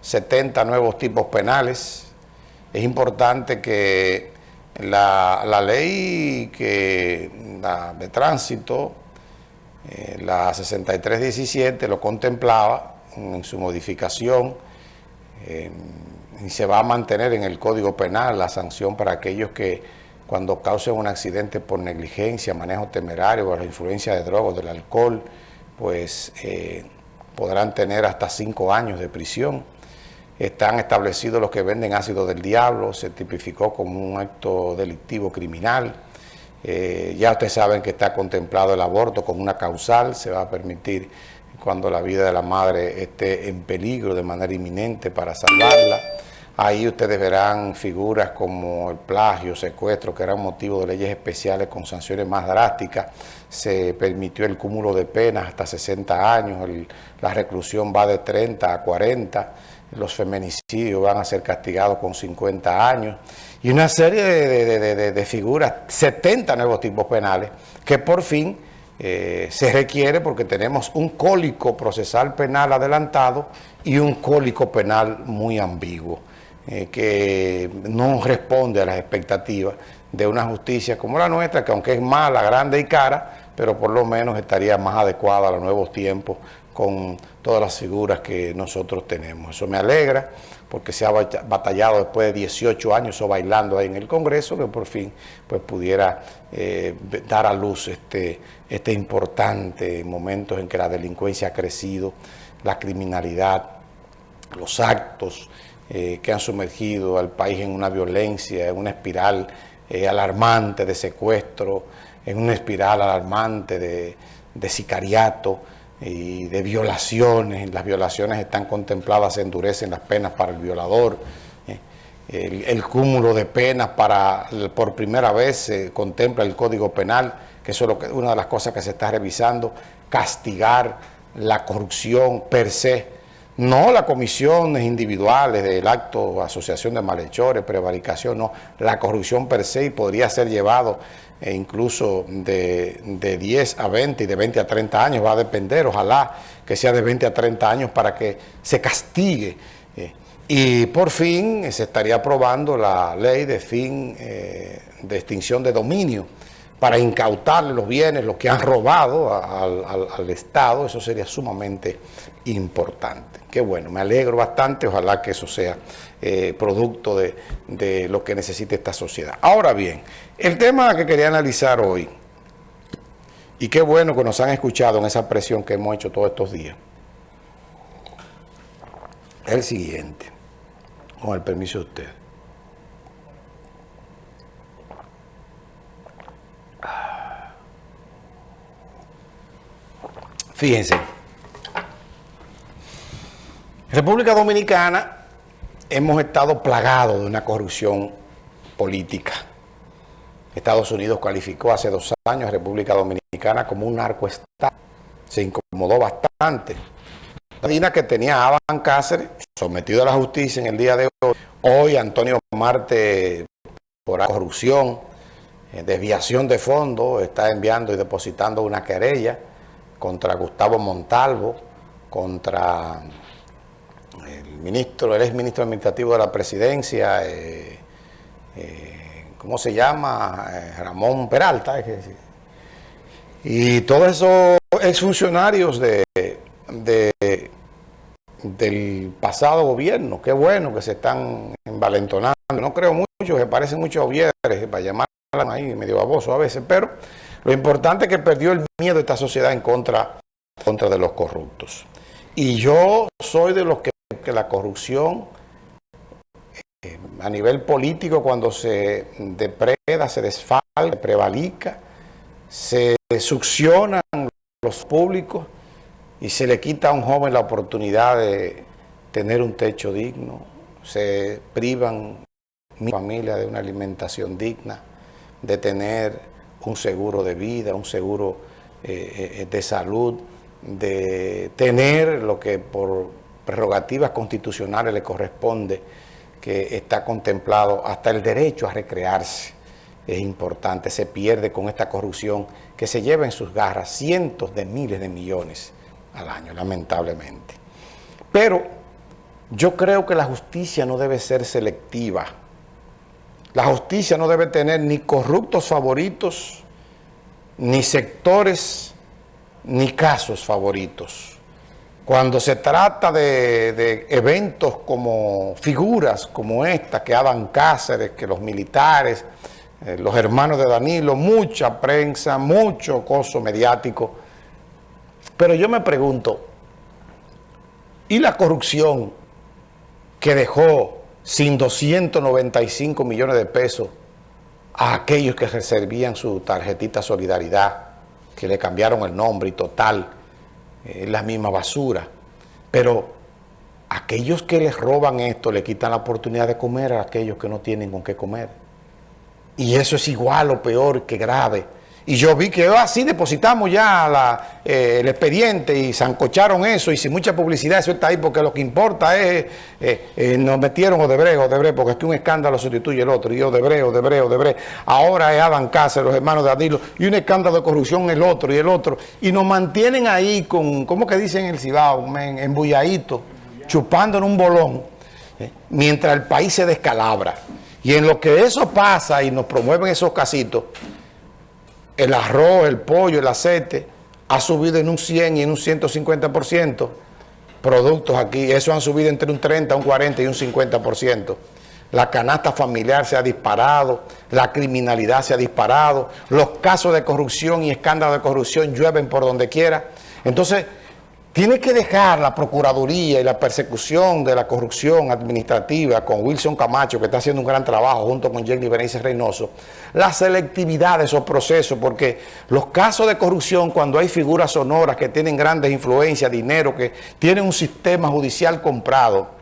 70 nuevos tipos penales. Es importante que la, ley que, de tránsito, eh, la 6317, lo contemplaba en su modificación eh, y se va a mantener en el Código Penal la sanción para aquellos que cuando causen un accidente por negligencia, manejo temerario o la influencia de drogas, del alcohol, pues eh, podrán tener hasta cinco años de prisión. Están establecidos los que venden ácido del diablo, se tipificó como un acto delictivo criminal. Eh, ya ustedes saben que está contemplado el aborto como una causal, se va a permitir cuando la vida de la madre esté en peligro de manera inminente para salvarla. Ahí ustedes verán figuras como el plagio, secuestro, que eran motivo de leyes especiales con sanciones más drásticas. Se permitió el cúmulo de penas hasta 60 años, la reclusión va de 30 a 40, los feminicidios van a ser castigados con 50 años y una serie de, figuras, 70 nuevos tipos penales, que por fin eh, se requiere porque tenemos un cólico procesal penal adelantado y un cólico penal muy ambiguo. Eh, que no responde a las expectativas de una justicia como la nuestra, que aunque es mala, grande y cara, pero por lo menos estaría más adecuada a los nuevos tiempos con todas las figuras que nosotros tenemos. Eso me alegra porque se ha batallado después de 18 años o bailando ahí en el Congreso, que por fin pues, pudiera eh, dar a luz este, este importante momento en que la delincuencia ha crecido, la criminalidad, los actos eh, que han sumergido al país en una violencia, en una espiral eh, alarmante de secuestro, en una espiral alarmante de, sicariato y de violaciones. Las violaciones están contempladas, se endurecen las penas para el violador. Eh, el, cúmulo de penas para, por primera vez se contempla el Código Penal, que eso es una de las cosas que se está revisando, castigar la corrupción per se, no las comisiones individuales del acto, asociación de malhechores, prevaricación, no. La corrupción per se podría ser llevado eh, incluso de, 10 a 20 y de 20 a 30 años, va a depender, ojalá que sea de 20 a 30 años para que se castigue. Eh. y por fin se estaría aprobando la ley de fin eh, de extinción de dominio para incautarle los bienes, los que han robado al, Estado, eso sería sumamente importante. Qué bueno, me alegro bastante, ojalá que eso sea eh, producto de, de lo que necesite esta sociedad. Ahora bien, el tema que quería analizar hoy, y qué bueno que nos han escuchado en esa presión que hemos hecho todos estos días, es el siguiente, con el permiso de usted. Fíjense, República Dominicana hemos estado plagados de una corrupción política. Estados Unidos calificó hace dos años a República Dominicana como un narcoestado. Se incomodó bastante. La Dina que tenía a Aban Cáceres sometido a la justicia en el día de hoy. Hoy Antonio Marte por corrupción, eh, desviación de fondos, está enviando y depositando una querella contra Gustavo Montalvo, contra el ministro, el ex ministro administrativo de la presidencia, eh, eh, ¿cómo se llama? Eh, Ramón Peralta. y todos esos exfuncionarios de, de, del pasado gobierno, qué bueno que se están envalentonando. No creo mucho, se parecen mucho a para llamarla ahí medio baboso a veces, pero lo importante es que perdió el miedo de esta sociedad en contra, contra de los corruptos. Y yo soy de los que, que la corrupción eh, a nivel político cuando se depreda, se desfalca, se prevalica, se succionan los públicos y se le quita a un joven la oportunidad de tener un techo digno, se privan mi familia de una alimentación digna, de tener un seguro de vida, un seguro eh, eh, de salud, de tener lo que por prerrogativas constitucionales le corresponde, que está contemplado hasta el derecho a recrearse. Es importante, se pierde con esta corrupción que se lleva en sus garras cientos de miles de millones al año, lamentablemente. Pero Yo creo que la justicia no debe ser selectiva. La justicia no debe tener ni corruptos favoritos, ni sectores, ni casos favoritos. Cuando se trata de, eventos como figuras como esta, que Adam Cáceres, que los militares, eh, los hermanos de Danilo, mucha prensa, mucho coso mediático. Pero yo me pregunto, ¿y la corrupción que dejó sin 295 millones de pesos a aquellos que reservían su tarjetita Solidaridad, que le cambiaron el nombre y total, es la misma basura. Pero aquellos que les roban esto le quitan la oportunidad de comer a aquellos que no tienen con qué comer. Y eso es igual o peor que grave. Y yo vi que así depositamos ya eh, el expediente y zancocharon eso. Y sin mucha publicidad eso está ahí porque lo que importa es, eh, eh, nos metieron Odebrecht, Odebrecht, porque es que un escándalo sustituye el otro, y Odebrecht, Odebrecht, Odebrecht, ahora es Adam Cáceres, los hermanos de Adilo, y un escándalo de corrupción el otro y el otro, y nos mantienen ahí con, ¿cómo que dicen el Cibao? Embulladito, chupando en un bolón, mientras el país se descalabra. Y en lo que eso pasa y nos promueven esos casitos, el arroz, el pollo, el aceite, ha subido en un 100 y en un 150%. Productos aquí, eso han subido entre un 30, un 40 y un 50%. La canasta familiar se ha disparado, la criminalidad se ha disparado, los casos de corrupción y escándalos de corrupción llueven por donde quiera. Entonces, tiene que dejar la Procuraduría y la persecución de la corrupción administrativa con Wilson Camacho, que está haciendo un gran trabajo junto con Jenny Berenice Reynoso, la selectividad de esos procesos, porque los casos de corrupción, cuando hay figuras sonoras que tienen grandes influencias, dinero, que tienen un sistema judicial comprado,